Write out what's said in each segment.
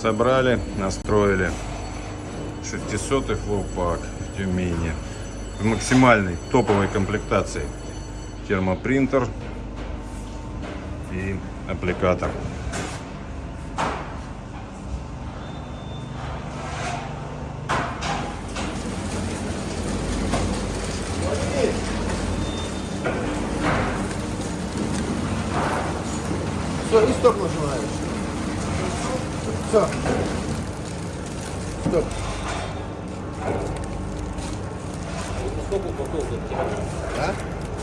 Собрали, настроили 600 флоупак в Тюмени. В максимальной топовой комплектации. Термопринтер и аппликатор. Все, и стоп нажимаешь. Все. Стоп. Сколько упаковок терять? А?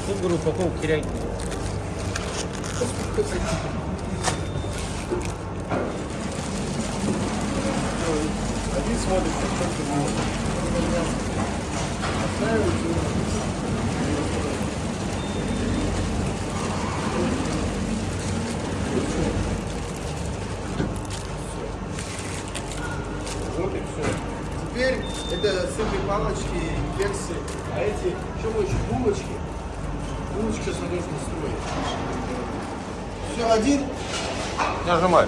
Сколько говорю, упаковок будет? Один смотрит, как только Вот Теперь это сырные палочки, кексы, а эти, что больше, булочки. Булочки сейчас надо настроить. Все, один. Нажимай.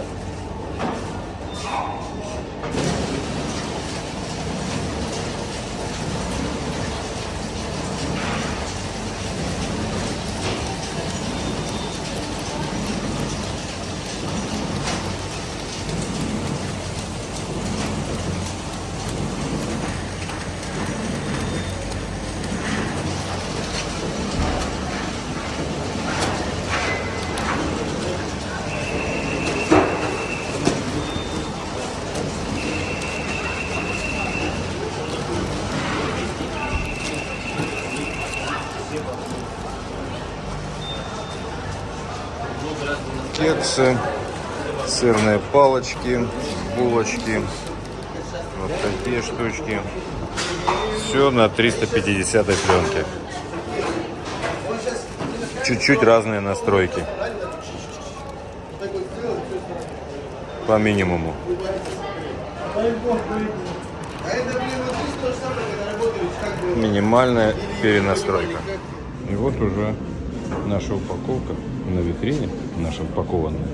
Кексы, сырные палочки, булочки, вот такие штучки. Все на 350 пленке. Чуть-чуть разные настройки. По минимуму. Минимальная перенастройка. И вот уже наша упаковка на витрине, наша упакованная.